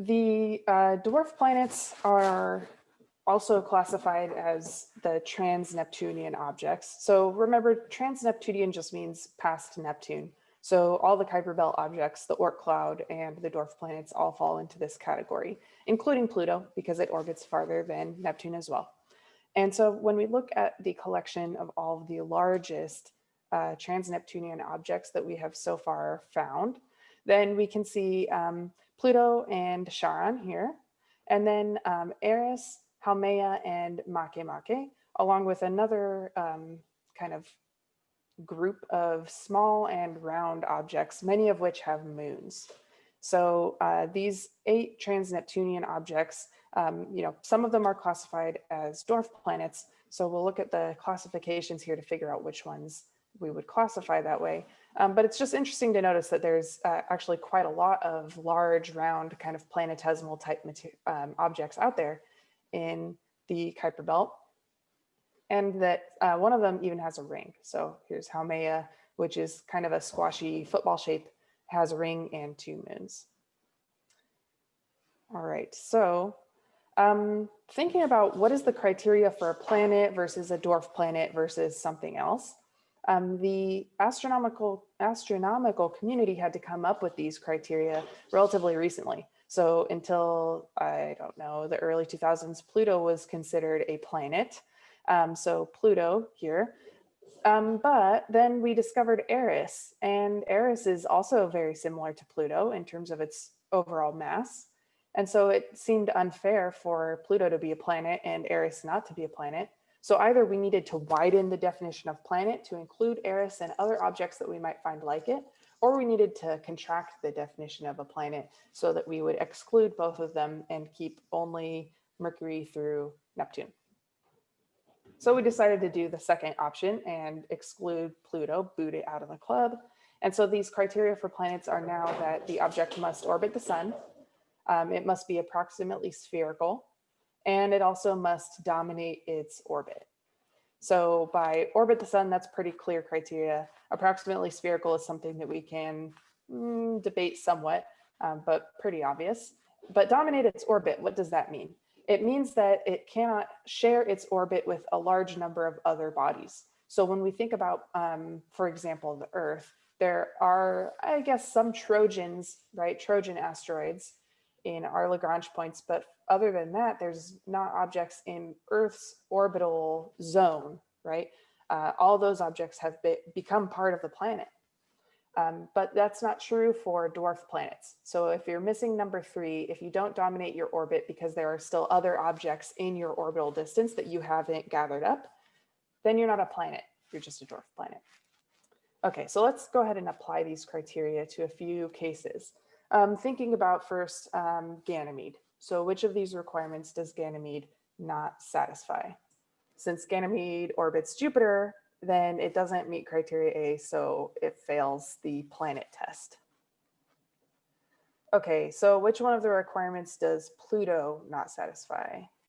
The uh, dwarf planets are also classified as the trans-Neptunian objects. So remember, trans-Neptunian just means past Neptune. So all the Kuiper Belt objects, the Oort cloud and the dwarf planets all fall into this category, including Pluto because it orbits farther than Neptune as well. And so when we look at the collection of all of the largest uh, trans-Neptunian objects that we have so far found, then we can see um, Pluto and Charon here, and then um, Eris, Haumea, and Makemake, along with another um, kind of group of small and round objects, many of which have moons. So uh, these eight trans-Neptunian objects, um, you know, some of them are classified as dwarf planets. So we'll look at the classifications here to figure out which ones we would classify that way. Um, but it's just interesting to notice that there's uh, actually quite a lot of large, round, kind of planetesimal type um, objects out there in the Kuiper Belt. And that uh, one of them even has a ring. So here's Haumea, which is kind of a squashy football shape, has a ring and two moons. All right, so um, thinking about what is the criteria for a planet versus a dwarf planet versus something else um, the astronomical astronomical community had to come up with these criteria relatively recently. So until, I don't know, the early 2000s, Pluto was considered a planet. Um, so Pluto here. Um, but then we discovered Eris, and Eris is also very similar to Pluto in terms of its overall mass. And so it seemed unfair for Pluto to be a planet and Eris not to be a planet. So either we needed to widen the definition of planet to include Eris and other objects that we might find like it, or we needed to contract the definition of a planet so that we would exclude both of them and keep only Mercury through Neptune. So we decided to do the second option and exclude Pluto, boot it out of the club. And so these criteria for planets are now that the object must orbit the sun, um, it must be approximately spherical, and it also must dominate its orbit. So by orbit the sun, that's pretty clear criteria. Approximately spherical is something that we can mm, debate somewhat, um, but pretty obvious. But dominate its orbit, what does that mean? It means that it cannot share its orbit with a large number of other bodies. So when we think about, um, for example, the Earth, there are, I guess, some Trojans, right? Trojan asteroids in our Lagrange points, but other than that, there's not objects in Earth's orbital zone, right? Uh, all those objects have be become part of the planet. Um, but that's not true for dwarf planets. So if you're missing number three, if you don't dominate your orbit because there are still other objects in your orbital distance that you haven't gathered up, then you're not a planet, you're just a dwarf planet. Okay, so let's go ahead and apply these criteria to a few cases. Um, thinking about first um, Ganymede. So which of these requirements does Ganymede not satisfy? Since Ganymede orbits Jupiter, then it doesn't meet criteria A, so it fails the planet test. Okay, so which one of the requirements does Pluto not satisfy?